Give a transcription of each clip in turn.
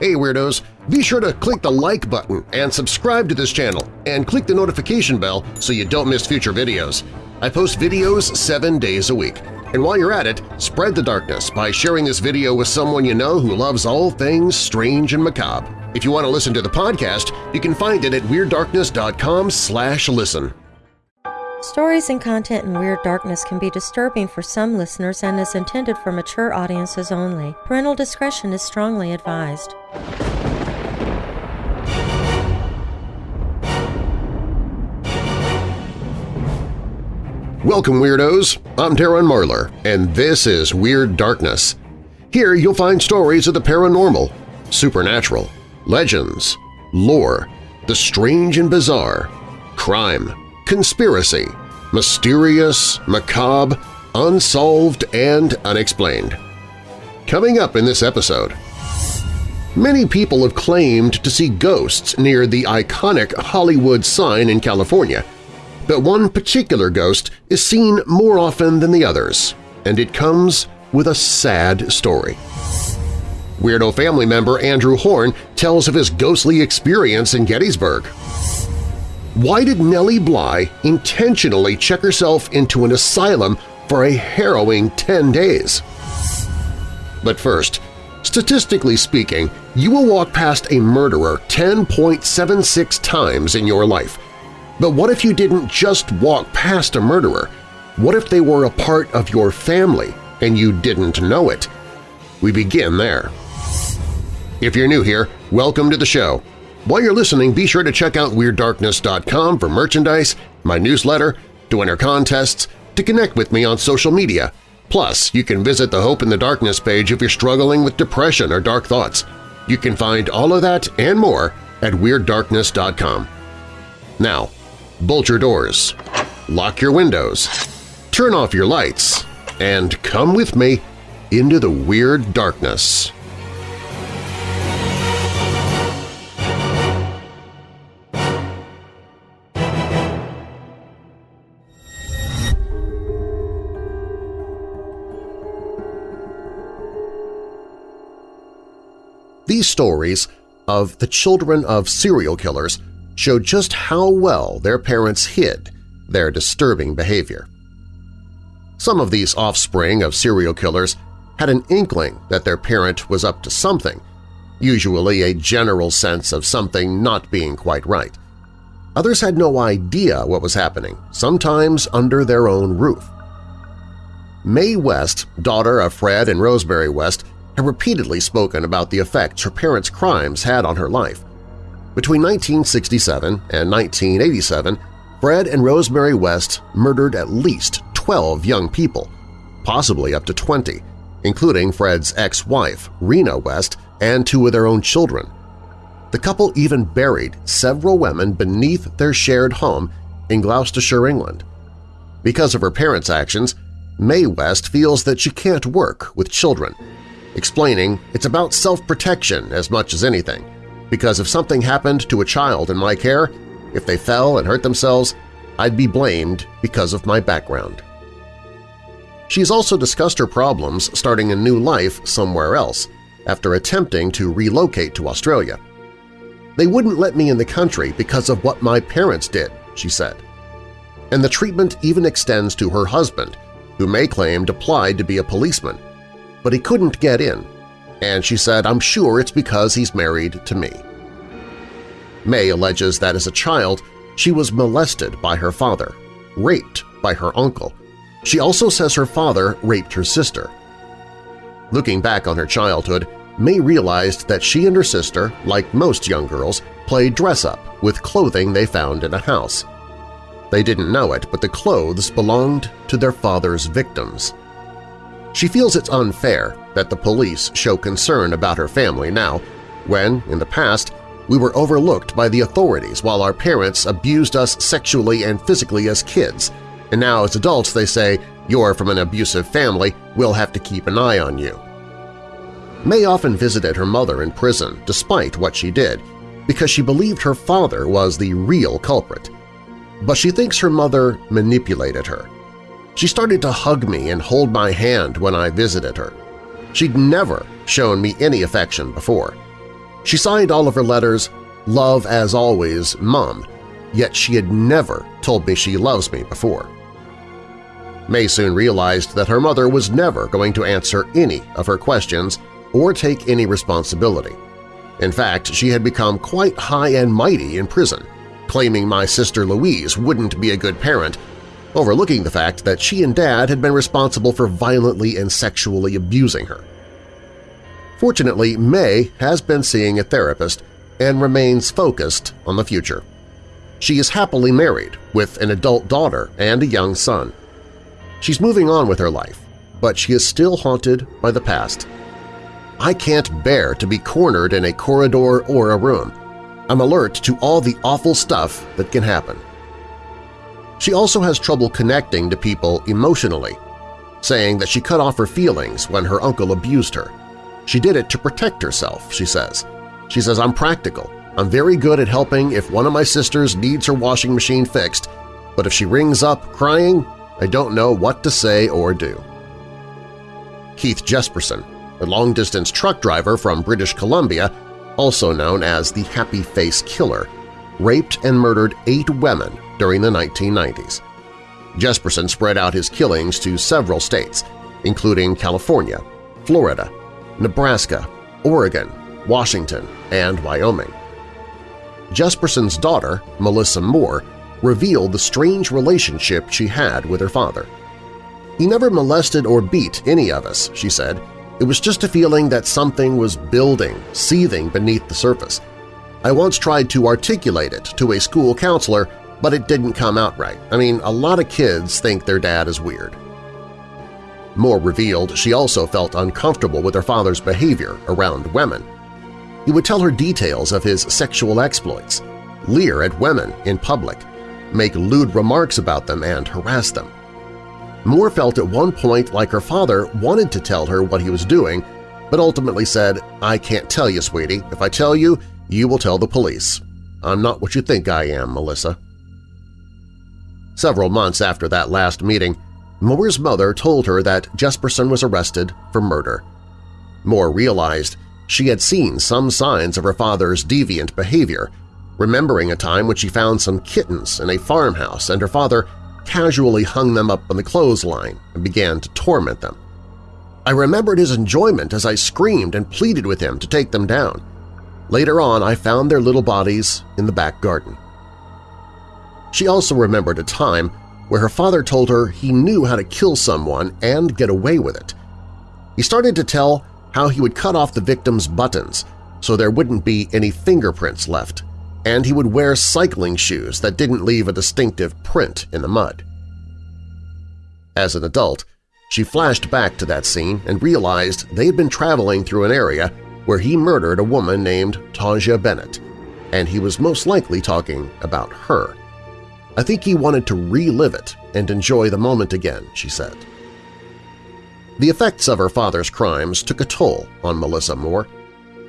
Hey Weirdos! Be sure to click the like button and subscribe to this channel and click the notification bell so you don't miss future videos. I post videos seven days a week. And while you're at it, spread the darkness by sharing this video with someone you know who loves all things strange and macabre. If you want to listen to the podcast, you can find it at WeirdDarkness.com slash listen. Stories and content in Weird Darkness can be disturbing for some listeners and is intended for mature audiences only. Parental discretion is strongly advised. Welcome, Weirdos! I'm Darren Marlar, and this is Weird Darkness. Here you'll find stories of the paranormal, supernatural, legends, lore, the strange and bizarre, crime, conspiracy, mysterious, macabre, unsolved, and unexplained. Coming up in this episode… Many people have claimed to see ghosts near the iconic Hollywood sign in California, but one particular ghost is seen more often than the others, and it comes with a sad story. Weirdo family member Andrew Horn tells of his ghostly experience in Gettysburg. Why did Nellie Bly intentionally check herself into an asylum for a harrowing 10 days? But first, statistically speaking, you will walk past a murderer 10.76 times in your life. But what if you didn't just walk past a murderer? What if they were a part of your family and you didn't know it? We begin there. If you're new here, welcome to the show. While you're listening, be sure to check out WeirdDarkness.com for merchandise, my newsletter, to enter contests, to connect with me on social media. Plus, you can visit the Hope in the Darkness page if you're struggling with depression or dark thoughts. You can find all of that and more at WeirdDarkness.com. Now, bolt your doors, lock your windows, turn off your lights, and come with me into the Weird Darkness. These stories of the children of serial killers show just how well their parents hid their disturbing behavior. Some of these offspring of serial killers had an inkling that their parent was up to something, usually a general sense of something not being quite right. Others had no idea what was happening, sometimes under their own roof. Mae West, daughter of Fred and Rosemary West, had repeatedly spoken about the effects her parents' crimes had on her life. Between 1967 and 1987, Fred and Rosemary West murdered at least 12 young people, possibly up to 20, including Fred's ex-wife, Rena West, and two of their own children. The couple even buried several women beneath their shared home in Gloucestershire, England. Because of her parents' actions, Mae West feels that she can't work with children explaining it's about self-protection as much as anything, because if something happened to a child in my care, if they fell and hurt themselves, I'd be blamed because of my background. She's also discussed her problems starting a new life somewhere else after attempting to relocate to Australia. They wouldn't let me in the country because of what my parents did, she said. And the treatment even extends to her husband, who Mae claimed applied to be a policeman, but he couldn't get in, and she said, I'm sure it's because he's married to me. Mae alleges that as a child she was molested by her father, raped by her uncle. She also says her father raped her sister. Looking back on her childhood, Mae realized that she and her sister, like most young girls, played dress-up with clothing they found in a house. They didn't know it, but the clothes belonged to their father's victims. She feels it's unfair that the police show concern about her family now, when, in the past, we were overlooked by the authorities while our parents abused us sexually and physically as kids, and now as adults they say, you're from an abusive family, we'll have to keep an eye on you. Mae often visited her mother in prison despite what she did, because she believed her father was the real culprit. But she thinks her mother manipulated her, she started to hug me and hold my hand when I visited her. She'd never shown me any affection before. She signed all of her letters, Love as always, Mom, yet she had never told me she loves me before. Mae soon realized that her mother was never going to answer any of her questions or take any responsibility. In fact, she had become quite high and mighty in prison, claiming my sister Louise wouldn't be a good parent, overlooking the fact that she and Dad had been responsible for violently and sexually abusing her. Fortunately, Mae has been seeing a therapist and remains focused on the future. She is happily married with an adult daughter and a young son. She's moving on with her life, but she is still haunted by the past. I can't bear to be cornered in a corridor or a room. I'm alert to all the awful stuff that can happen. She also has trouble connecting to people emotionally, saying that she cut off her feelings when her uncle abused her. She did it to protect herself, she says. She says, I'm practical. I'm very good at helping if one of my sisters needs her washing machine fixed, but if she rings up crying, I don't know what to say or do. Keith Jesperson, a long-distance truck driver from British Columbia, also known as the Happy Face Killer, raped and murdered eight women during the 1990s. Jesperson spread out his killings to several states, including California, Florida, Nebraska, Oregon, Washington, and Wyoming. Jesperson's daughter, Melissa Moore, revealed the strange relationship she had with her father. He never molested or beat any of us, she said. It was just a feeling that something was building, seething beneath the surface. I once tried to articulate it to a school counselor, but it didn't come out right. I mean, a lot of kids think their dad is weird. Moore revealed she also felt uncomfortable with her father's behavior around women. He would tell her details of his sexual exploits, leer at women in public, make lewd remarks about them and harass them. Moore felt at one point like her father wanted to tell her what he was doing, but ultimately said, I can't tell you, sweetie. If I tell you, you will tell the police. I'm not what you think I am, Melissa. Several months after that last meeting, Moore's mother told her that Jesperson was arrested for murder. Moore realized she had seen some signs of her father's deviant behavior, remembering a time when she found some kittens in a farmhouse and her father casually hung them up on the clothesline and began to torment them. I remembered his enjoyment as I screamed and pleaded with him to take them down. Later on, I found their little bodies in the back garden. She also remembered a time where her father told her he knew how to kill someone and get away with it. He started to tell how he would cut off the victim's buttons so there wouldn't be any fingerprints left, and he would wear cycling shoes that didn't leave a distinctive print in the mud. As an adult, she flashed back to that scene and realized they had been traveling through an area where he murdered a woman named Taunja Bennett, and he was most likely talking about her. I think he wanted to relive it and enjoy the moment again, she said. The effects of her father's crimes took a toll on Melissa Moore.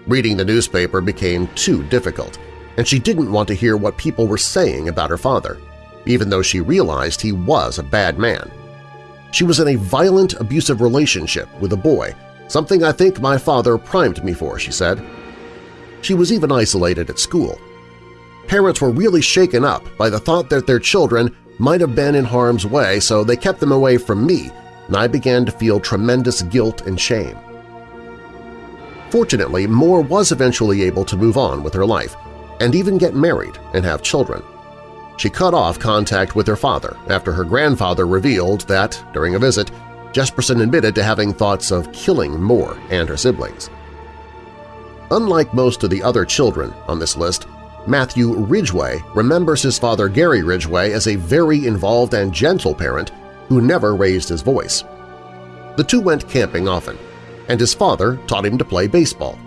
Reading the newspaper became too difficult, and she didn't want to hear what people were saying about her father, even though she realized he was a bad man. She was in a violent, abusive relationship with a boy, something I think my father primed me for, she said. She was even isolated at school. Parents were really shaken up by the thought that their children might have been in harm's way, so they kept them away from me, and I began to feel tremendous guilt and shame. Fortunately, Moore was eventually able to move on with her life and even get married and have children. She cut off contact with her father after her grandfather revealed that, during a visit, Jesperson admitted to having thoughts of killing Moore and her siblings. Unlike most of the other children on this list, Matthew Ridgway remembers his father Gary Ridgway as a very involved and gentle parent who never raised his voice. The two went camping often, and his father taught him to play baseball.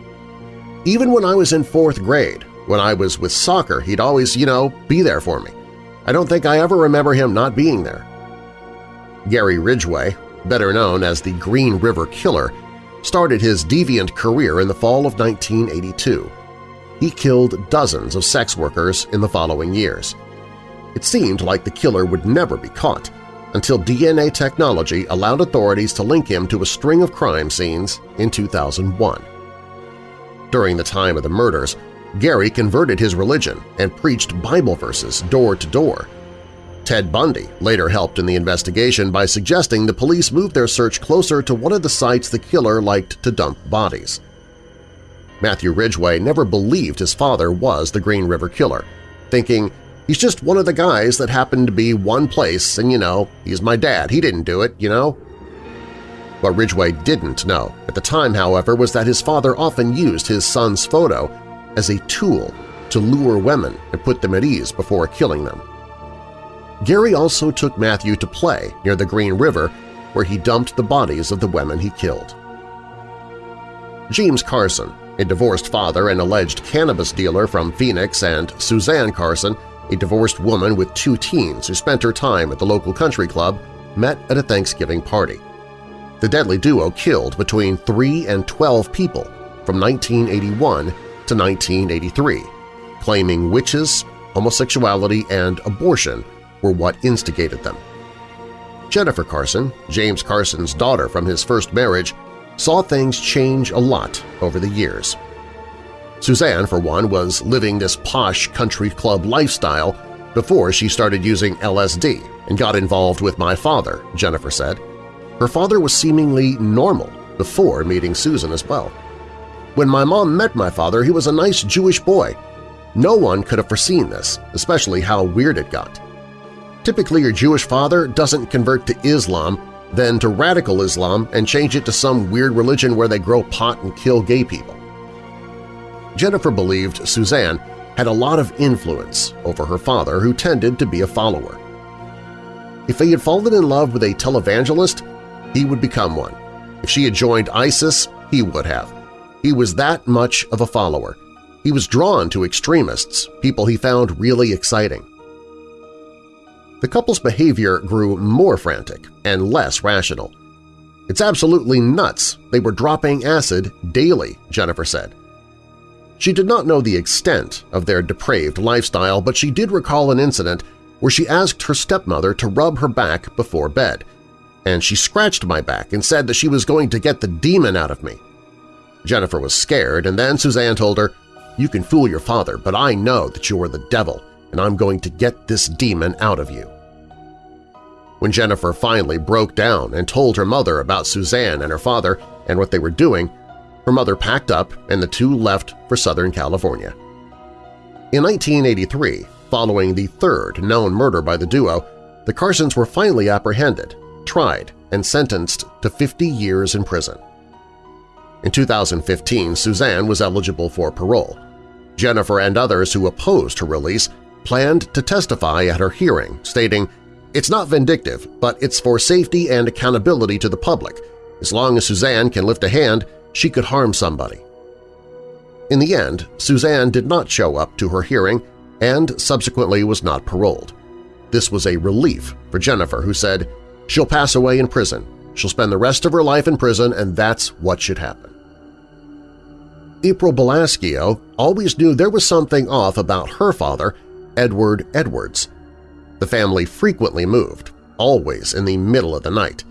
Even when I was in fourth grade, when I was with soccer, he'd always, you know, be there for me. I don't think I ever remember him not being there. Gary Ridgway, better known as the Green River Killer, started his deviant career in the fall of 1982. He killed dozens of sex workers in the following years. It seemed like the killer would never be caught until DNA technology allowed authorities to link him to a string of crime scenes in 2001. During the time of the murders, Gary converted his religion and preached Bible verses door to door. Ted Bundy later helped in the investigation by suggesting the police move their search closer to one of the sites the killer liked to dump bodies. Matthew Ridgway never believed his father was the Green River Killer, thinking, he's just one of the guys that happened to be one place and, you know, he's my dad, he didn't do it, you know? What Ridgway didn't know at the time, however, was that his father often used his son's photo as a tool to lure women and put them at ease before killing them. Gary also took Matthew to play near the Green River where he dumped the bodies of the women he killed. James Carson, a divorced father and alleged cannabis dealer from Phoenix, and Suzanne Carson, a divorced woman with two teens who spent her time at the local country club, met at a Thanksgiving party. The deadly duo killed between 3 and 12 people from 1981 to 1983, claiming witches, homosexuality, and abortion were what instigated them. Jennifer Carson, James Carson's daughter from his first marriage, saw things change a lot over the years. Suzanne, for one, was living this posh country club lifestyle before she started using LSD and got involved with my father, Jennifer said. Her father was seemingly normal before meeting Susan as well. When my mom met my father, he was a nice Jewish boy. No one could have foreseen this, especially how weird it got. Typically, your Jewish father doesn't convert to Islam, then to radical Islam and change it to some weird religion where they grow pot and kill gay people. Jennifer believed Suzanne had a lot of influence over her father who tended to be a follower. If he had fallen in love with a televangelist, he would become one. If she had joined ISIS, he would have. He was that much of a follower. He was drawn to extremists, people he found really exciting. The couple's behavior grew more frantic and less rational. It's absolutely nuts. They were dropping acid daily, Jennifer said. She did not know the extent of their depraved lifestyle, but she did recall an incident where she asked her stepmother to rub her back before bed, and she scratched my back and said that she was going to get the demon out of me. Jennifer was scared, and then Suzanne told her, You can fool your father, but I know that you are the devil, and I'm going to get this demon out of you. When Jennifer finally broke down and told her mother about Suzanne and her father and what they were doing, her mother packed up and the two left for Southern California. In 1983, following the third known murder by the duo, the Carsons were finally apprehended, tried, and sentenced to 50 years in prison. In 2015, Suzanne was eligible for parole. Jennifer and others who opposed her release planned to testify at her hearing, stating, It's not vindictive, but it's for safety and accountability to the public. As long as Suzanne can lift a hand, she could harm somebody. In the end, Suzanne did not show up to her hearing and subsequently was not paroled. This was a relief for Jennifer, who said, she'll pass away in prison. She'll spend the rest of her life in prison, and that's what should happen. April Balascio always knew there was something off about her father, Edward Edwards. The family frequently moved, always in the middle of the night.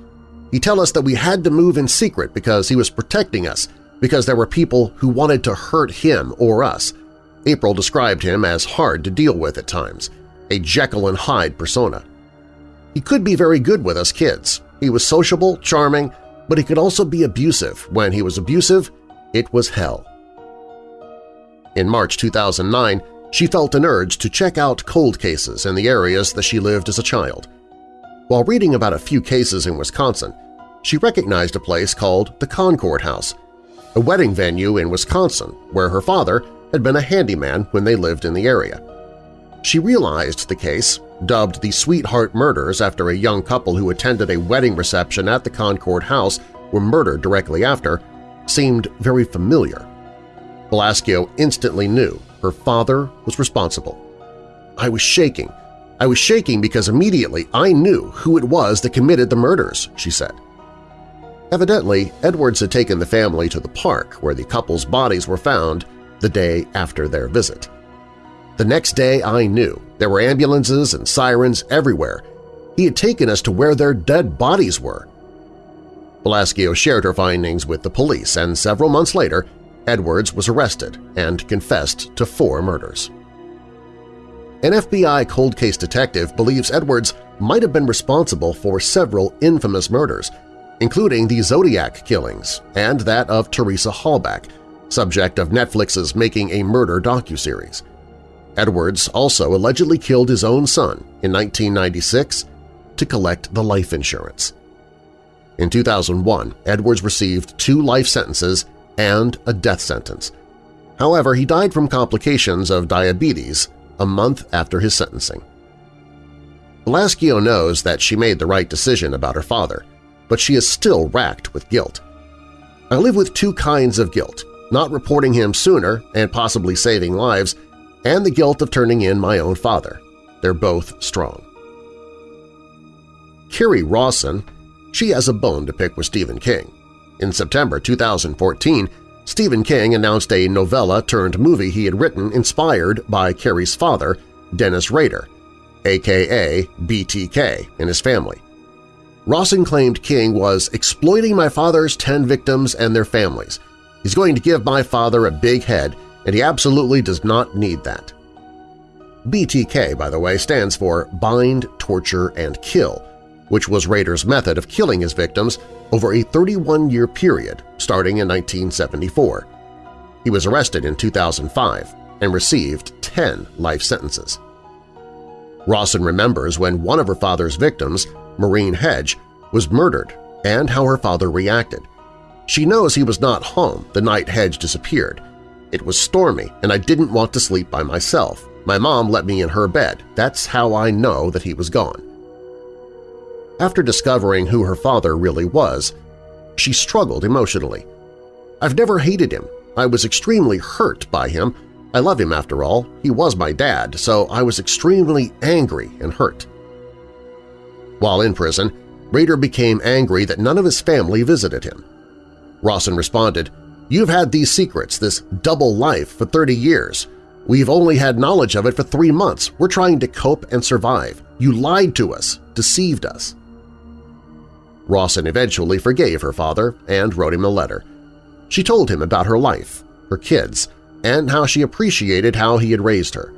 He'd tell us that we had to move in secret because he was protecting us, because there were people who wanted to hurt him or us. April described him as hard to deal with at times, a Jekyll and Hyde persona. He could be very good with us kids. He was sociable, charming, but he could also be abusive. When he was abusive, it was hell. In March 2009, she felt an urge to check out cold cases in the areas that she lived as a child. While reading about a few cases in Wisconsin, she recognized a place called the Concord House, a wedding venue in Wisconsin where her father had been a handyman when they lived in the area. She realized the case, dubbed the Sweetheart Murders after a young couple who attended a wedding reception at the Concord House were murdered directly after, seemed very familiar. Balascio instantly knew her father was responsible. I was shaking. I was shaking because immediately I knew who it was that committed the murders, she said. Evidently, Edwards had taken the family to the park where the couple's bodies were found the day after their visit. The next day I knew there were ambulances and sirens everywhere. He had taken us to where their dead bodies were. Balascio shared her findings with the police, and several months later Edwards was arrested and confessed to four murders. An FBI cold case detective believes Edwards might have been responsible for several infamous murders, including the Zodiac killings and that of Teresa Halbach, subject of Netflix's Making a Murder docuseries. Edwards also allegedly killed his own son in 1996 to collect the life insurance. In 2001, Edwards received two life sentences and a death sentence. However, he died from complications of diabetes a month after his sentencing. Balascio knows that she made the right decision about her father, but she is still racked with guilt. I live with two kinds of guilt, not reporting him sooner and possibly saving lives, and the guilt of turning in my own father. They're both strong. Kerri Rawson, she has a bone to pick with Stephen King. In September 2014, Stephen King announced a novella-turned-movie he had written inspired by Kerri's father, Dennis Rader, aka BTK, and his family. Rawson claimed King was exploiting my father's 10 victims and their families. He's going to give my father a big head, and he absolutely does not need that. BTK, by the way, stands for Bind, Torture, and Kill, which was Rader's method of killing his victims over a 31-year period starting in 1974. He was arrested in 2005 and received 10 life sentences. Rawson remembers when one of her father's victims, Maureen Hedge, was murdered and how her father reacted. She knows he was not home the night Hedge disappeared. It was stormy and I didn't want to sleep by myself. My mom let me in her bed. That's how I know that he was gone. After discovering who her father really was, she struggled emotionally. I've never hated him. I was extremely hurt by him. I love him after all. He was my dad, so I was extremely angry and hurt. While in prison, Rader became angry that none of his family visited him. Rawson responded, You've had these secrets, this double life, for 30 years. We've only had knowledge of it for three months. We're trying to cope and survive. You lied to us, deceived us. Rawson eventually forgave her father and wrote him a letter. She told him about her life, her kids, and how she appreciated how he had raised her.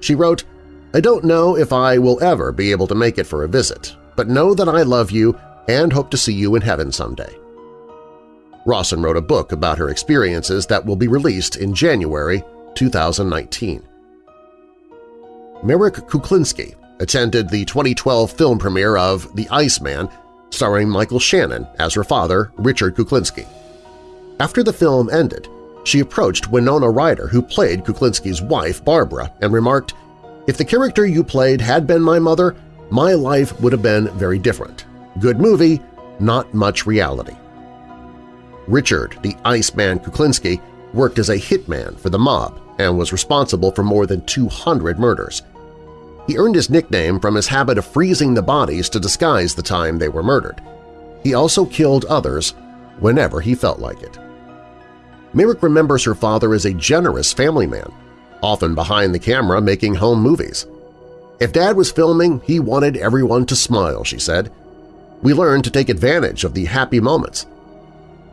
She wrote, I don't know if I will ever be able to make it for a visit, but know that I love you and hope to see you in heaven someday. Rawson wrote a book about her experiences that will be released in January 2019. Merrick Kuklinski attended the 2012 film premiere of The Iceman starring Michael Shannon as her father, Richard Kuklinski. After the film ended, she approached Winona Ryder, who played Kuklinski's wife, Barbara, and remarked, If the character you played had been my mother, my life would have been very different. Good movie, not much reality. Richard, the Iceman Kuklinski, worked as a hitman for the mob and was responsible for more than 200 murders. He earned his nickname from his habit of freezing the bodies to disguise the time they were murdered. He also killed others whenever he felt like it. Merrick remembers her father as a generous family man, often behind the camera making home movies. If Dad was filming, he wanted everyone to smile, she said. We learned to take advantage of the happy moments.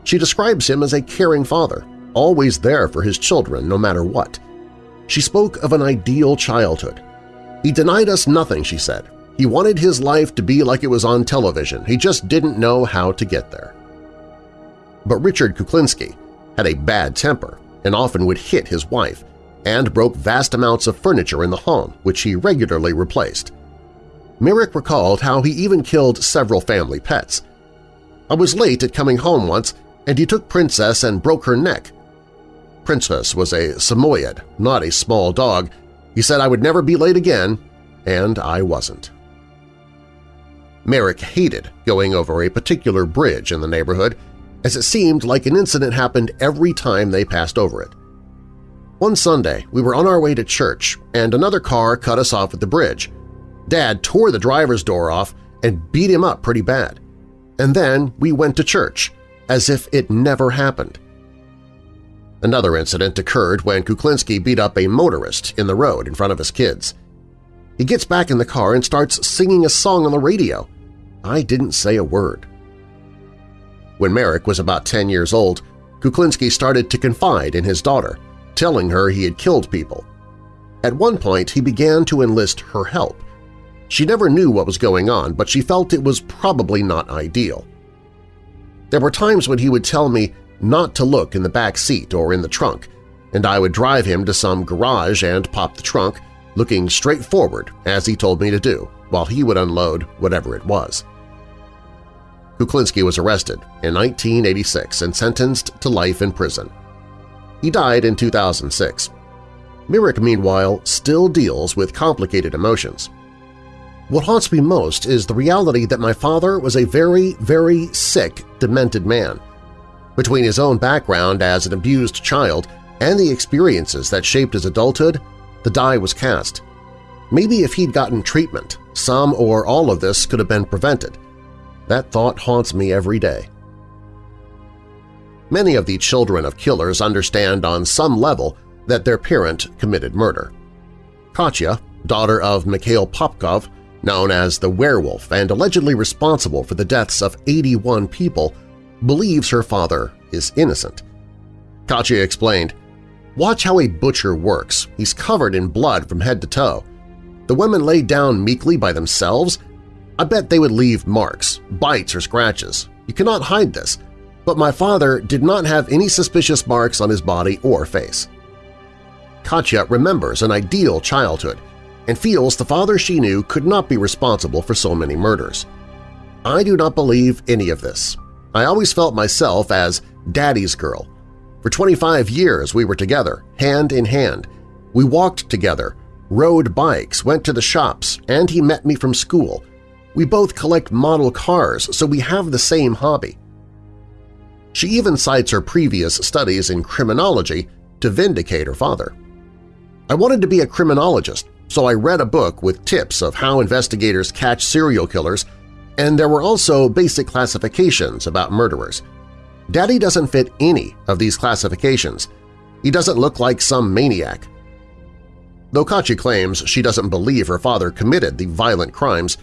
She describes him as a caring father, always there for his children no matter what. She spoke of an ideal childhood, he denied us nothing, she said. He wanted his life to be like it was on television. He just didn't know how to get there. But Richard Kuklinski had a bad temper and often would hit his wife and broke vast amounts of furniture in the home, which he regularly replaced. Merrick recalled how he even killed several family pets. I was late at coming home once, and he took Princess and broke her neck. Princess was a Samoyed, not a small dog, he said I would never be late again, and I wasn't. Merrick hated going over a particular bridge in the neighborhood as it seemed like an incident happened every time they passed over it. One Sunday, we were on our way to church and another car cut us off at the bridge. Dad tore the driver's door off and beat him up pretty bad. And then we went to church, as if it never happened. Another incident occurred when Kuklinski beat up a motorist in the road in front of his kids. He gets back in the car and starts singing a song on the radio. I didn't say a word. When Merrick was about 10 years old, Kuklinski started to confide in his daughter, telling her he had killed people. At one point, he began to enlist her help. She never knew what was going on, but she felt it was probably not ideal. There were times when he would tell me not to look in the back seat or in the trunk, and I would drive him to some garage and pop the trunk, looking straight forward as he told me to do, while he would unload whatever it was. Kuklinski was arrested in 1986 and sentenced to life in prison. He died in 2006. Merrick, meanwhile, still deals with complicated emotions. What haunts me most is the reality that my father was a very, very sick, demented man. Between his own background as an abused child and the experiences that shaped his adulthood, the die was cast. Maybe if he'd gotten treatment, some or all of this could have been prevented. That thought haunts me every day. Many of the children of killers understand on some level that their parent committed murder. Katya, daughter of Mikhail Popkov, known as the werewolf and allegedly responsible for the deaths of 81 people, believes her father is innocent. Katya explained, Watch how a butcher works. He's covered in blood from head to toe. The women lay down meekly by themselves I bet they would leave marks, bites or scratches. You cannot hide this, but my father did not have any suspicious marks on his body or face. Katya remembers an ideal childhood and feels the father she knew could not be responsible for so many murders. I do not believe any of this. I always felt myself as daddy's girl. For 25 years we were together, hand in hand. We walked together, rode bikes, went to the shops, and he met me from school, we both collect model cars, so we have the same hobby. She even cites her previous studies in criminology to vindicate her father. I wanted to be a criminologist, so I read a book with tips of how investigators catch serial killers, and there were also basic classifications about murderers. Daddy doesn't fit any of these classifications. He doesn't look like some maniac. Though Katya claims she doesn't believe her father committed the violent crimes,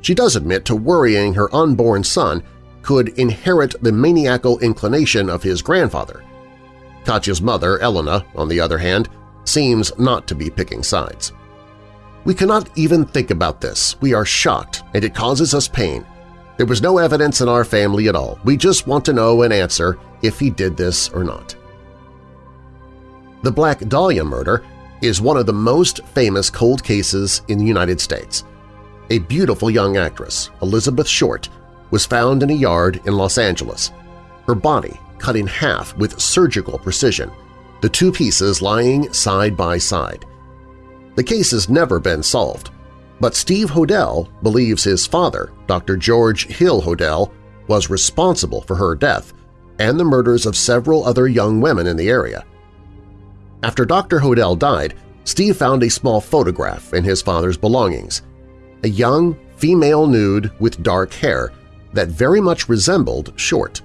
she does admit to worrying her unborn son could inherit the maniacal inclination of his grandfather. Katya's mother, Elena, on the other hand, seems not to be picking sides. We cannot even think about this. We are shocked, and it causes us pain. There was no evidence in our family at all. We just want to know an answer if he did this or not. The Black Dahlia murder is one of the most famous cold cases in the United States a beautiful young actress, Elizabeth Short, was found in a yard in Los Angeles, her body cut in half with surgical precision, the two pieces lying side by side. The case has never been solved, but Steve Hodel believes his father, Dr. George Hill Hodel, was responsible for her death and the murders of several other young women in the area. After Dr. Hodel died, Steve found a small photograph in his father's belongings a young female nude with dark hair that very much resembled Short.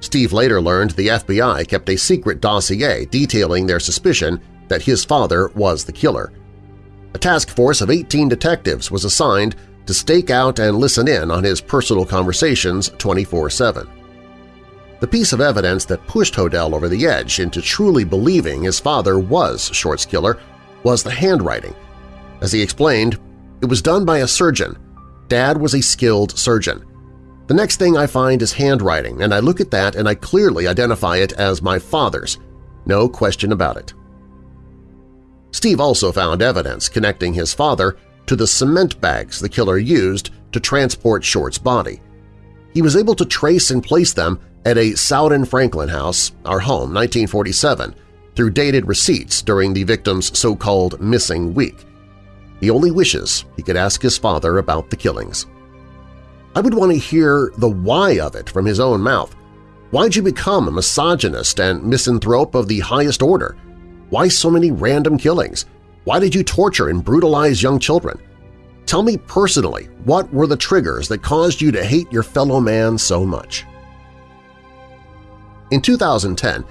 Steve later learned the FBI kept a secret dossier detailing their suspicion that his father was the killer. A task force of 18 detectives was assigned to stake out and listen in on his personal conversations 24-7. The piece of evidence that pushed Hodel over the edge into truly believing his father was Short's killer was the handwriting. As he explained, it was done by a surgeon. Dad was a skilled surgeon. The next thing I find is handwriting, and I look at that and I clearly identify it as my father's. No question about it. Steve also found evidence connecting his father to the cement bags the killer used to transport Short's body. He was able to trace and place them at a Sowden Franklin house, our home, 1947, through dated receipts during the victim's so-called missing week. He only wishes he could ask his father about the killings. I would want to hear the why of it from his own mouth. Why'd you become a misogynist and misanthrope of the highest order? Why so many random killings? Why did you torture and brutalize young children? Tell me personally, what were the triggers that caused you to hate your fellow man so much? In 2010,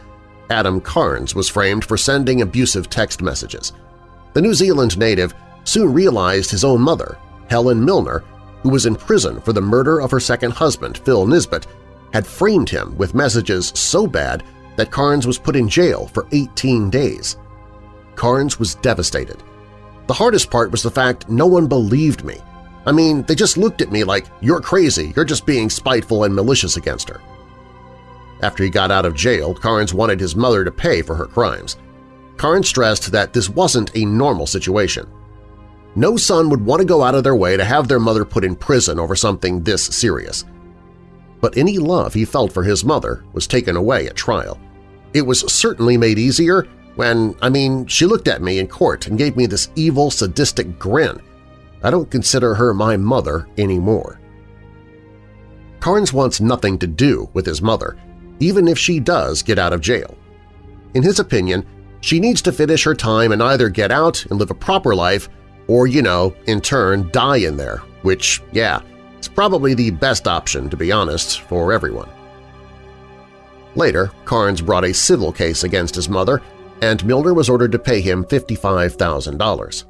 Adam Carnes was framed for sending abusive text messages. The New Zealand native soon realized his own mother, Helen Milner, who was in prison for the murder of her second husband, Phil Nisbet, had framed him with messages so bad that Carnes was put in jail for 18 days. Carnes was devastated. The hardest part was the fact no one believed me. I mean, they just looked at me like, you're crazy, you're just being spiteful and malicious against her. After he got out of jail, Carnes wanted his mother to pay for her crimes. Carnes stressed that this wasn't a normal situation. No son would want to go out of their way to have their mother put in prison over something this serious. But any love he felt for his mother was taken away at trial. It was certainly made easier when, I mean, she looked at me in court and gave me this evil, sadistic grin. I don't consider her my mother anymore. Carnes wants nothing to do with his mother, even if she does get out of jail. In his opinion, she needs to finish her time and either get out and live a proper life or, you know, in turn die in there, which, yeah, probably the best option, to be honest, for everyone. Later, Carnes brought a civil case against his mother, and Milner was ordered to pay him $55,000.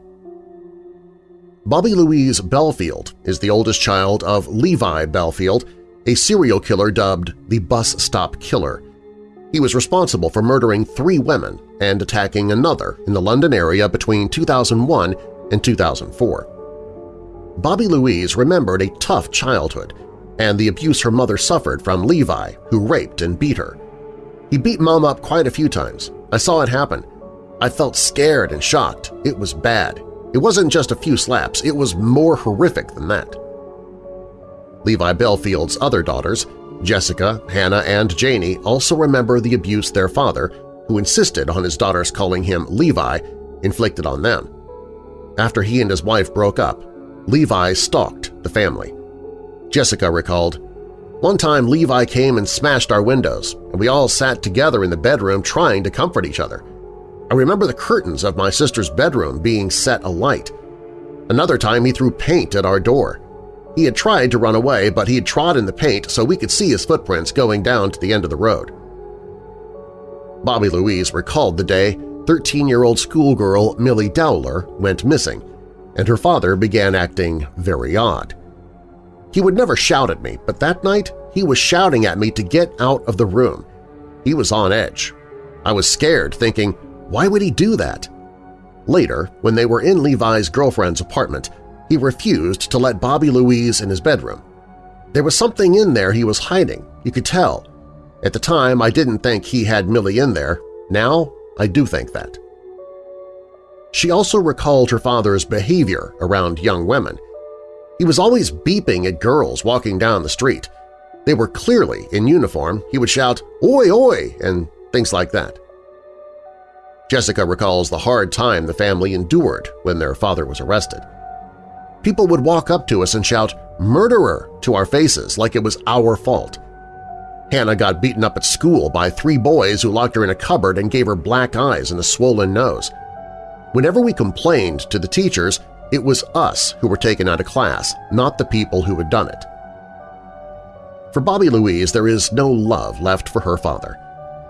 Bobby Louise Bellfield is the oldest child of Levi Bellfield, a serial killer dubbed the Bus Stop Killer. He was responsible for murdering three women and attacking another in the London area between 2001 and 2004. Bobby Louise remembered a tough childhood and the abuse her mother suffered from Levi, who raped and beat her. He beat Mom up quite a few times. I saw it happen. I felt scared and shocked. It was bad. It wasn't just a few slaps, it was more horrific than that. Levi Bellfield's other daughters, Jessica, Hannah, and Janie also remember the abuse their father, who insisted on his daughters calling him Levi, inflicted on them. After he and his wife broke up, Levi stalked the family. Jessica recalled, One time Levi came and smashed our windows, and we all sat together in the bedroom trying to comfort each other. I remember the curtains of my sister's bedroom being set alight. Another time he threw paint at our door. He had tried to run away, but he had trod in the paint so we could see his footprints going down to the end of the road. Bobby Louise recalled the day 13-year-old schoolgirl Milly Dowler went missing, and her father began acting very odd. He would never shout at me, but that night he was shouting at me to get out of the room. He was on edge. I was scared, thinking, why would he do that? Later, when they were in Levi's girlfriend's apartment, he refused to let Bobby Louise in his bedroom. There was something in there he was hiding, you could tell. At the time, I didn't think he had Milly in there. Now, I do think that. She also recalled her father's behavior around young women. He was always beeping at girls walking down the street. They were clearly in uniform. He would shout, oi, oi, and things like that. Jessica recalls the hard time the family endured when their father was arrested. People would walk up to us and shout, murderer, to our faces like it was our fault. Hannah got beaten up at school by three boys who locked her in a cupboard and gave her black eyes and a swollen nose. Whenever we complained to the teachers, it was us who were taken out of class, not the people who had done it. For Bobby Louise, there is no love left for her father.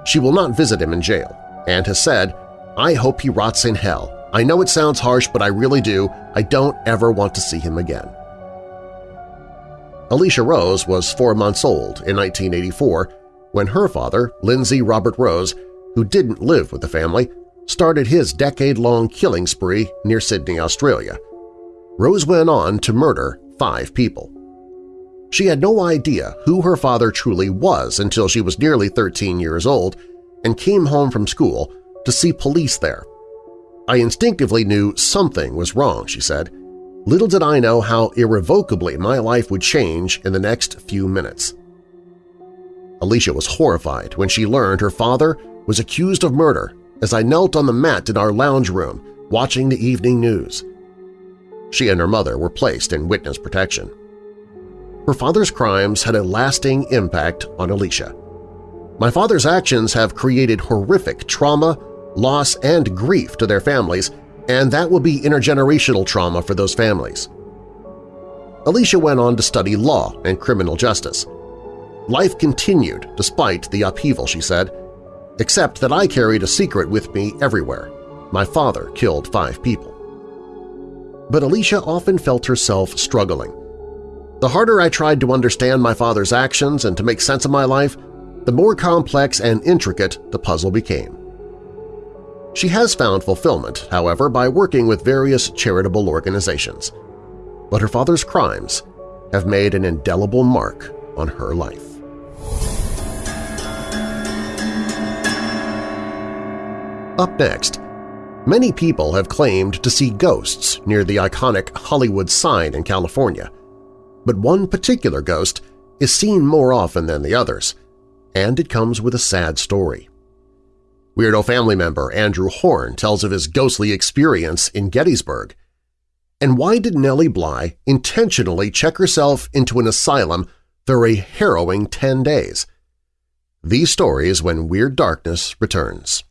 She will not visit him in jail and has said, I hope he rots in hell. I know it sounds harsh, but I really do. I don't ever want to see him again. Alicia Rose was four months old in 1984 when her father, Lindsay Robert Rose, who didn't live with the family, started his decade-long killing spree near Sydney, Australia. Rose went on to murder five people. She had no idea who her father truly was until she was nearly 13 years old and came home from school to see police there. I instinctively knew something was wrong, she said. Little did I know how irrevocably my life would change in the next few minutes. Alicia was horrified when she learned her father was accused of murder as I knelt on the mat in our lounge room watching the evening news. She and her mother were placed in witness protection. Her father's crimes had a lasting impact on Alicia. My father's actions have created horrific trauma, loss, and grief to their families and that will be intergenerational trauma for those families. Alicia went on to study law and criminal justice. Life continued despite the upheaval, she said, except that I carried a secret with me everywhere. My father killed five people. But Alicia often felt herself struggling. The harder I tried to understand my father's actions and to make sense of my life, the more complex and intricate the puzzle became. She has found fulfillment, however, by working with various charitable organizations. But her father's crimes have made an indelible mark on her life. Up next, many people have claimed to see ghosts near the iconic Hollywood sign in California. But one particular ghost is seen more often than the others, and it comes with a sad story. Weirdo family member Andrew Horn tells of his ghostly experience in Gettysburg. And why did Nellie Bly intentionally check herself into an asylum for a harrowing 10 days? These stories when Weird Darkness returns.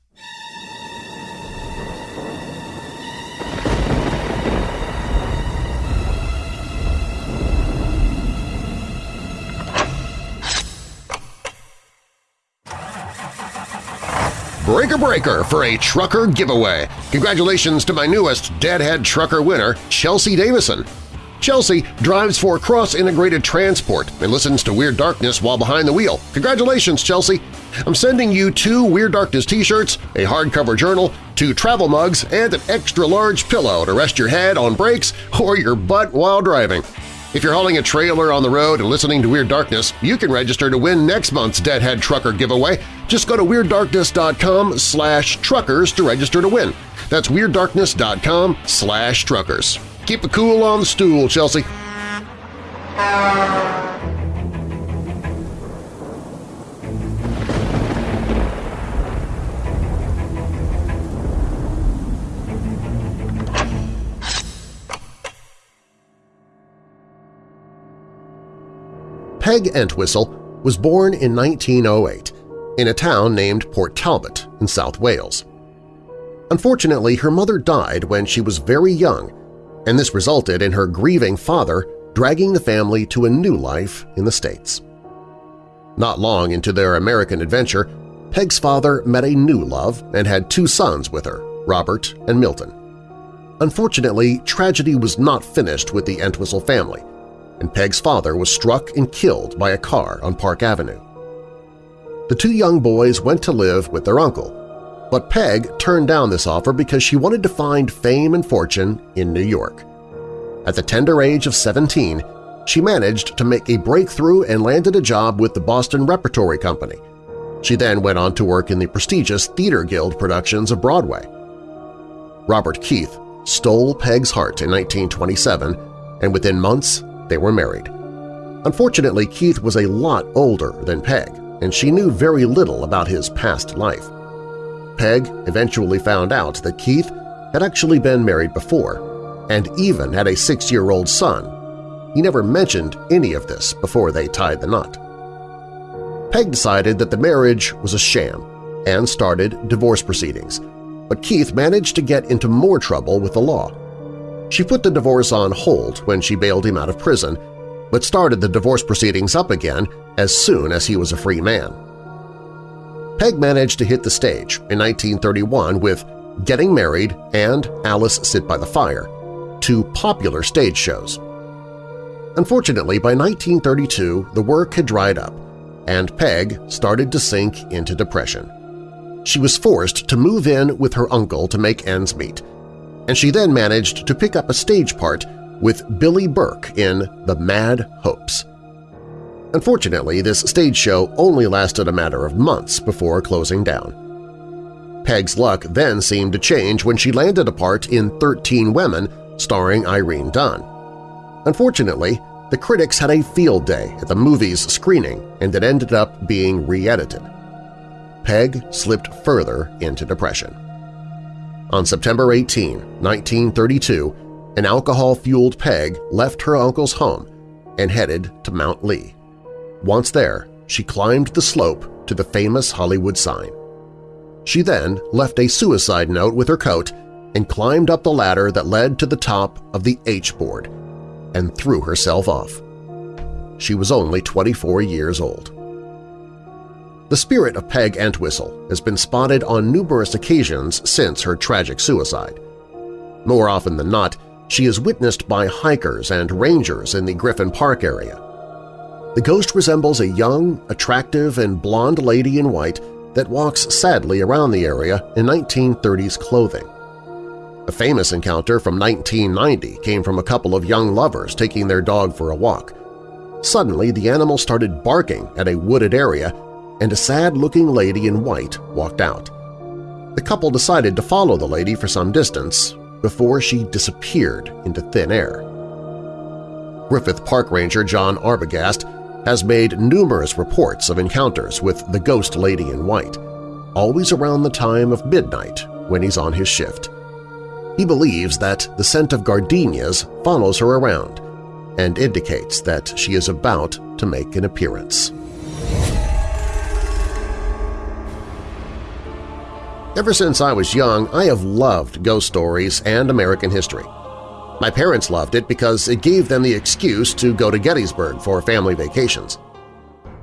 Breaker Breaker for a trucker giveaway. Congratulations to my newest Deadhead Trucker winner, Chelsea Davison. Chelsea drives for Cross Integrated Transport and listens to Weird Darkness while behind the wheel. Congratulations, Chelsea! I'm sending you two Weird Darkness t-shirts, a hardcover journal, two travel mugs, and an extra-large pillow to rest your head on brakes or your butt while driving. If you're hauling a trailer on the road and listening to Weird Darkness, you can register to win next month's Deadhead Trucker giveaway. Just go to WeirdDarkness.com slash truckers to register to win. That's WeirdDarkness.com slash truckers. Keep it cool on the stool, Chelsea. Peg Entwistle was born in 1908 in a town named Port Talbot in South Wales. Unfortunately, her mother died when she was very young, and this resulted in her grieving father dragging the family to a new life in the States. Not long into their American adventure, Peg's father met a new love and had two sons with her, Robert and Milton. Unfortunately, tragedy was not finished with the Entwistle family, and Peg's father was struck and killed by a car on Park Avenue. The two young boys went to live with their uncle, but Peg turned down this offer because she wanted to find fame and fortune in New York. At the tender age of 17, she managed to make a breakthrough and landed a job with the Boston Repertory Company. She then went on to work in the prestigious Theater Guild productions of Broadway. Robert Keith stole Peg's heart in 1927, and within months they were married. Unfortunately, Keith was a lot older than Peg, and she knew very little about his past life. Peg eventually found out that Keith had actually been married before, and even had a six-year-old son. He never mentioned any of this before they tied the knot. Peg decided that the marriage was a sham and started divorce proceedings, but Keith managed to get into more trouble with the law. She put the divorce on hold when she bailed him out of prison, but started the divorce proceedings up again as soon as he was a free man. Peg managed to hit the stage in 1931 with Getting Married and Alice Sit by the Fire, two popular stage shows. Unfortunately, by 1932 the work had dried up, and Peg started to sink into depression. She was forced to move in with her uncle to make ends meet, and she then managed to pick up a stage part with Billie Burke in The Mad Hopes. Unfortunately, this stage show only lasted a matter of months before closing down. Peg's luck then seemed to change when she landed a part in 13 Women starring Irene Dunne. Unfortunately, the critics had a field day at the movie's screening and it ended up being re-edited. Peg slipped further into depression. On September 18, 1932, an alcohol-fueled Peg left her uncle's home and headed to Mount Lee. Once there, she climbed the slope to the famous Hollywood sign. She then left a suicide note with her coat and climbed up the ladder that led to the top of the H-board and threw herself off. She was only 24 years old. The spirit of Peg Entwistle has been spotted on numerous occasions since her tragic suicide. More often than not, she is witnessed by hikers and rangers in the Griffith Park area. The ghost resembles a young, attractive, and blonde lady in white that walks sadly around the area in 1930s clothing. A famous encounter from 1990 came from a couple of young lovers taking their dog for a walk. Suddenly, the animal started barking at a wooded area, and a sad-looking lady in white walked out. The couple decided to follow the lady for some distance before she disappeared into thin air. Griffith Park Ranger John Arbogast has made numerous reports of encounters with the ghost lady in white, always around the time of midnight when he's on his shift. He believes that the scent of gardenias follows her around and indicates that she is about to make an appearance. Ever since I was young, I have loved ghost stories and American history. My parents loved it because it gave them the excuse to go to Gettysburg for family vacations.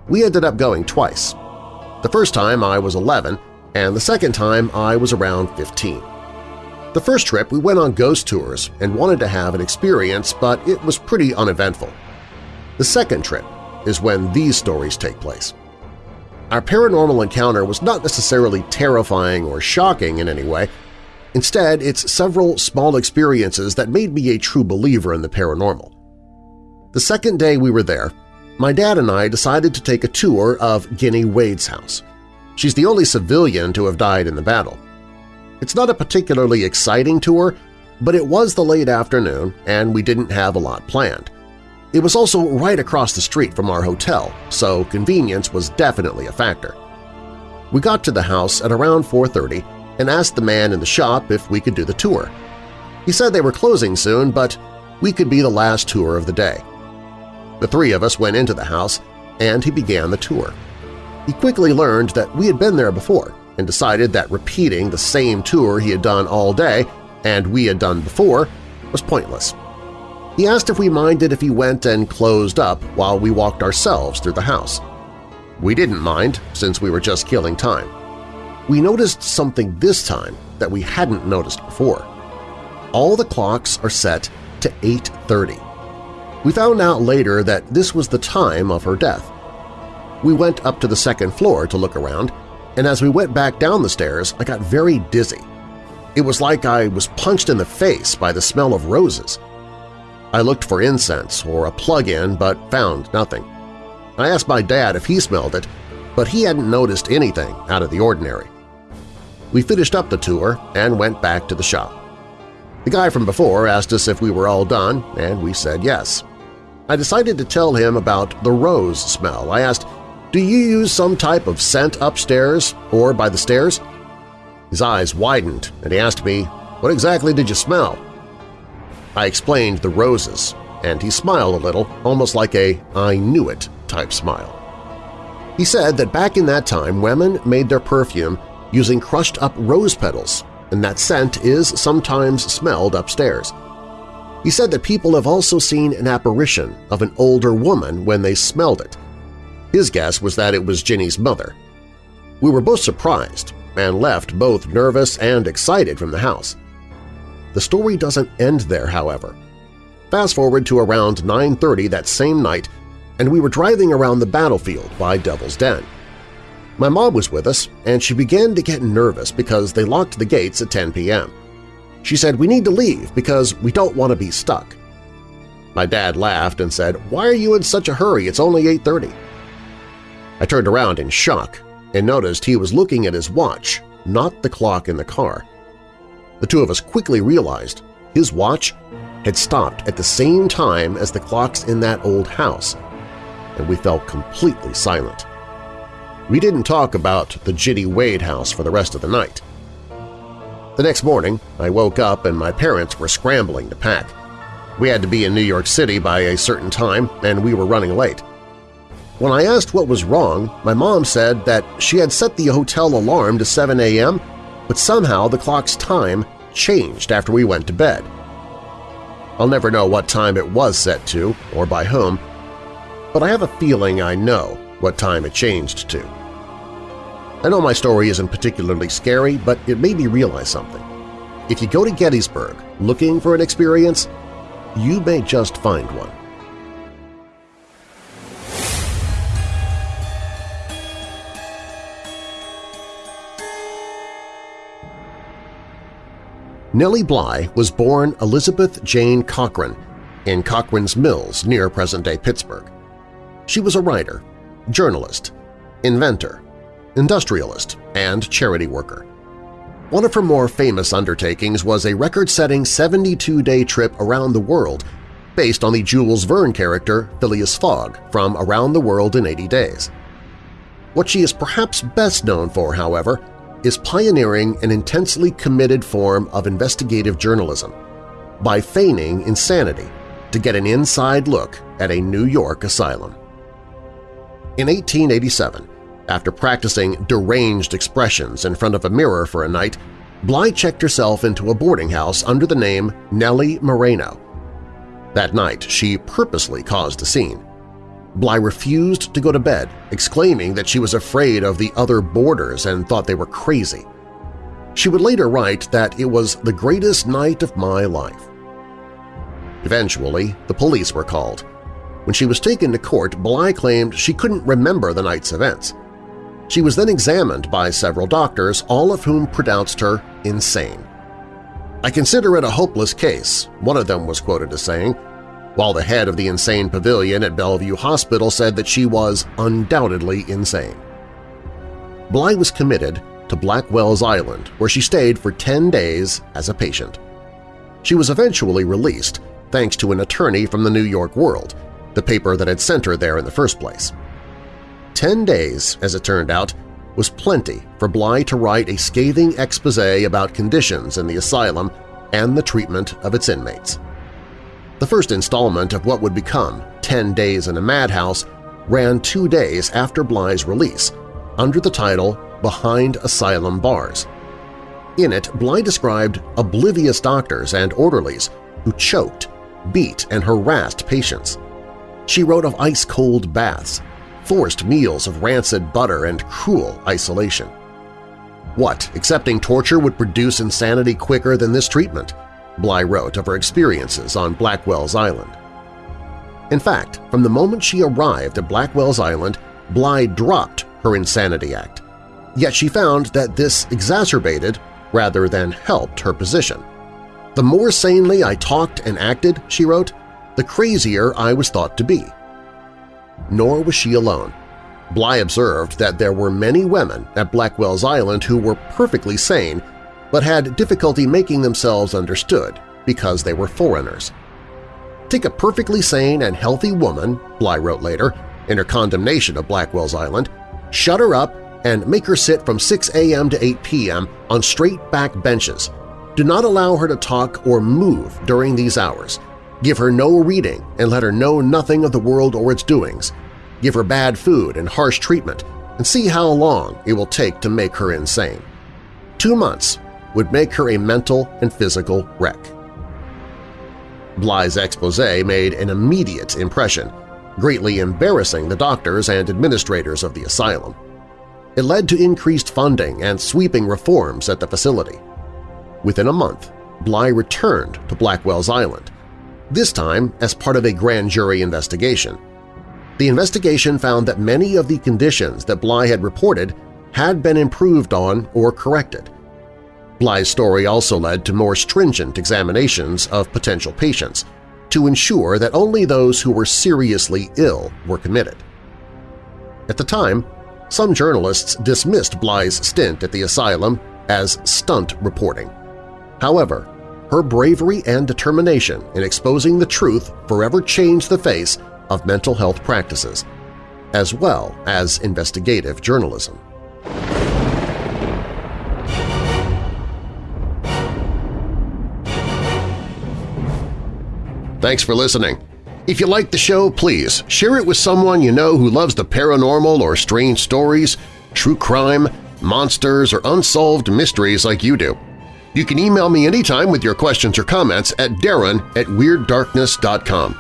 We ended up going twice. The first time I was 11 and the second time I was around 15. The first trip we went on ghost tours and wanted to have an experience, but it was pretty uneventful. The second trip is when these stories take place. Our paranormal encounter was not necessarily terrifying or shocking in any way, Instead, it's several small experiences that made me a true believer in the paranormal. The second day we were there, my dad and I decided to take a tour of Ginny Wade's house. She's the only civilian to have died in the battle. It's not a particularly exciting tour, but it was the late afternoon and we didn't have a lot planned. It was also right across the street from our hotel, so convenience was definitely a factor. We got to the house at around 4.30 and asked the man in the shop if we could do the tour. He said they were closing soon, but we could be the last tour of the day. The three of us went into the house, and he began the tour. He quickly learned that we had been there before and decided that repeating the same tour he had done all day and we had done before was pointless. He asked if we minded if he went and closed up while we walked ourselves through the house. We didn't mind, since we were just killing time we noticed something this time that we hadn't noticed before. All the clocks are set to 8.30. We found out later that this was the time of her death. We went up to the second floor to look around, and as we went back down the stairs, I got very dizzy. It was like I was punched in the face by the smell of roses. I looked for incense or a plug-in but found nothing. I asked my dad if he smelled it, but he hadn't noticed anything out of the ordinary. We finished up the tour and went back to the shop. The guy from before asked us if we were all done, and we said yes. I decided to tell him about the rose smell. I asked, do you use some type of scent upstairs or by the stairs? His eyes widened, and he asked me, what exactly did you smell? I explained the roses, and he smiled a little, almost like a I knew it type smile. He said that back in that time women made their perfume using crushed-up rose petals, and that scent is sometimes smelled upstairs. He said that people have also seen an apparition of an older woman when they smelled it. His guess was that it was Ginny's mother. We were both surprised and left both nervous and excited from the house. The story doesn't end there, however. Fast forward to around 9.30 that same night, and we were driving around the battlefield by Devil's Den. My mom was with us, and she began to get nervous because they locked the gates at 10 p.m. She said, we need to leave because we don't want to be stuck. My dad laughed and said, why are you in such a hurry? It's only 8.30. I turned around in shock and noticed he was looking at his watch, not the clock in the car. The two of us quickly realized his watch had stopped at the same time as the clocks in that old house, and we fell completely silent. We didn't talk about the Ginny Wade house for the rest of the night. The next morning, I woke up and my parents were scrambling to pack. We had to be in New York City by a certain time, and we were running late. When I asked what was wrong, my mom said that she had set the hotel alarm to 7 a.m., but somehow the clock's time changed after we went to bed. I'll never know what time it was set to or by whom, but I have a feeling I know what time it changed to. I know my story isn't particularly scary, but it made me realize something. If you go to Gettysburg looking for an experience, you may just find one. Nellie Bly was born Elizabeth Jane Cochran in Cochran's Mills near present-day Pittsburgh. She was a writer, journalist, inventor, industrialist, and charity worker. One of her more famous undertakings was a record-setting 72-day trip around the world based on the Jules Verne character Phileas Fogg from Around the World in 80 Days. What she is perhaps best known for, however, is pioneering an intensely committed form of investigative journalism by feigning insanity to get an inside look at a New York asylum. In 1887, after practicing deranged expressions in front of a mirror for a night, Bly checked herself into a boarding house under the name Nellie Moreno. That night, she purposely caused a scene. Bly refused to go to bed, exclaiming that she was afraid of the other boarders and thought they were crazy. She would later write that it was the greatest night of my life. Eventually, the police were called. When she was taken to court, Bly claimed she couldn't remember the night's events. She was then examined by several doctors, all of whom pronounced her insane. I consider it a hopeless case, one of them was quoted as saying, while the head of the insane pavilion at Bellevue Hospital said that she was undoubtedly insane. Bly was committed to Blackwell's Island, where she stayed for 10 days as a patient. She was eventually released, thanks to an attorney from the New York World, the paper that had sent her there in the first place. Ten days, as it turned out, was plenty for Bly to write a scathing expose about conditions in the asylum and the treatment of its inmates. The first installment of what would become Ten Days in a Madhouse ran two days after Bly's release, under the title Behind Asylum Bars. In it, Bly described oblivious doctors and orderlies who choked, beat, and harassed patients. She wrote of ice-cold baths, forced meals of rancid butter and cruel isolation. What, accepting torture would produce insanity quicker than this treatment? Bly wrote of her experiences on Blackwell's Island. In fact, from the moment she arrived at Blackwell's Island, Bly dropped her Insanity Act. Yet she found that this exacerbated rather than helped her position. The more sanely I talked and acted, she wrote, the crazier I was thought to be. Nor was she alone. Bly observed that there were many women at Blackwell's Island who were perfectly sane but had difficulty making themselves understood because they were foreigners. Take a perfectly sane and healthy woman, Bly wrote later, in her condemnation of Blackwell's Island, shut her up and make her sit from 6 a.m. to 8 p.m. on straight back benches. Do not allow her to talk or move during these hours. Give her no reading and let her know nothing of the world or its doings. Give her bad food and harsh treatment and see how long it will take to make her insane. Two months would make her a mental and physical wreck. Bly's expose made an immediate impression, greatly embarrassing the doctors and administrators of the asylum. It led to increased funding and sweeping reforms at the facility. Within a month, Bly returned to Blackwell's Island, this time as part of a grand jury investigation. The investigation found that many of the conditions that Bly had reported had been improved on or corrected. Bly's story also led to more stringent examinations of potential patients to ensure that only those who were seriously ill were committed. At the time, some journalists dismissed Bly's stint at the asylum as stunt reporting. However, her bravery and determination in exposing the truth forever changed the face of mental health practices, as well as investigative journalism. Thanks for listening. If you like the show, please share it with someone you know who loves the paranormal or strange stories, true crime, monsters, or unsolved mysteries like you do. You can email me anytime with your questions or comments at darren at WeirdDarkness.com.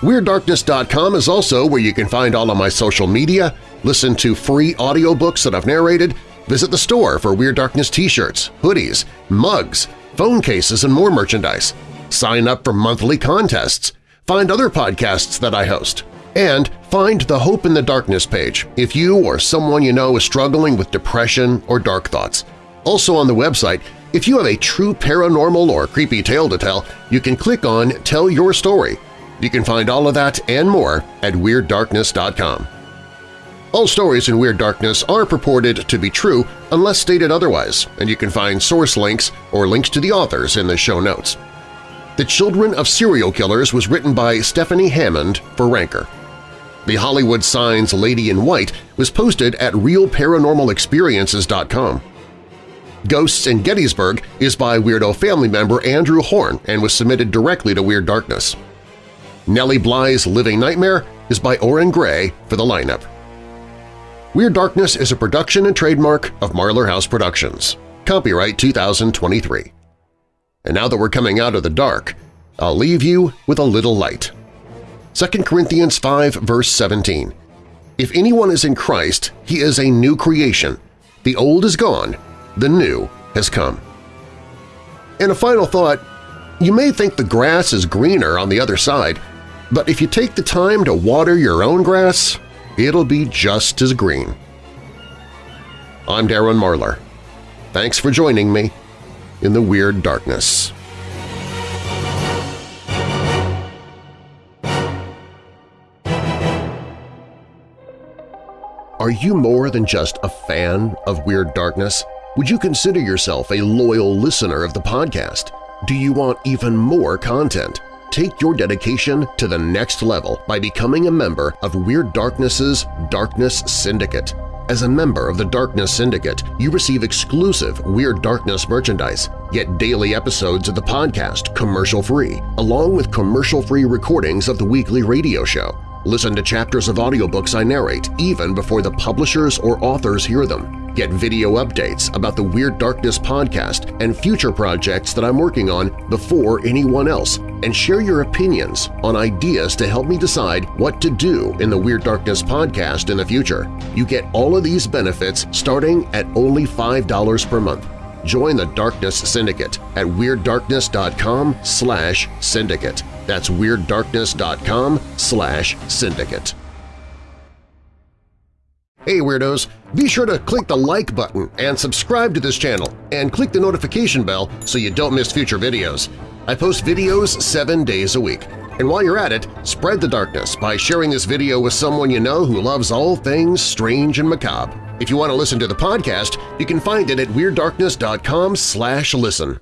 WeirdDarkness.com is also where you can find all of my social media, listen to free audiobooks that I've narrated, visit the store for Weird Darkness t-shirts, hoodies, mugs, phone cases, and more merchandise. Sign up for monthly contests, find other podcasts that I host, and find the Hope in the Darkness page if you or someone you know is struggling with depression or dark thoughts. Also on the website, If you have a true paranormal or creepy tale to tell, you can click on Tell Your Story. You can find all of that and more at WeirdDarkness.com. All stories in Weird Darkness are purported to be true unless stated otherwise, and you can find source links or links to the authors in the show notes. The Children of Serial Killers was written by Stephanie Hammond for Ranker. The Hollywood Signs Lady in White was posted at RealParanormalExperiences.com. Ghosts in Gettysburg is by Weirdo family member Andrew Horn and was submitted directly to Weird Darkness. Nellie Bly's Living Nightmare is by Oren Gray for the lineup. Weird Darkness is a production and trademark of Marlar House Productions. Copyright 2023. And now that we're coming out of the dark, I'll leave you with a little light. 2 Corinthians 5 verse 17 If anyone is in Christ, he is a new creation. The old is gone, the new has come. And a final thought, you may think the grass is greener on the other side, but if you take the time to water your own grass, it'll be just as green. I'm Darren Marlar. Thanks for joining me in the Weird Darkness. Are you more than just a fan of Weird Darkness? Would you consider yourself a loyal listener of the podcast? Do you want even more content? Take your dedication to the next level by becoming a member of Weird Darkness's Darkness Syndicate. As a member of the Darkness Syndicate, you receive exclusive Weird Darkness merchandise, get daily episodes of the podcast commercial-free, along with commercial-free recordings of the weekly radio show. Listen to chapters of audiobooks I narrate even before the publishers or authors hear them. Get video updates about the Weird Darkness podcast and future projects that I'm working on before anyone else, and share your opinions on ideas to help me decide what to do in the Weird Darkness podcast in the future. You get all of these benefits starting at only $5 per month. Join the Darkness Syndicate at WeirdDarkness.com slash syndicate. That's WeirdDarkness.com slash syndicate. Hey Weirdos! Be sure to click the like button and subscribe to this channel and click the notification bell so you don't miss future videos. I post videos seven days a week. And while you're at it, spread the darkness by sharing this video with someone you know who loves all things strange and macabre. If you want to listen to the podcast, you can find it at WeirdDarkness.com slash listen.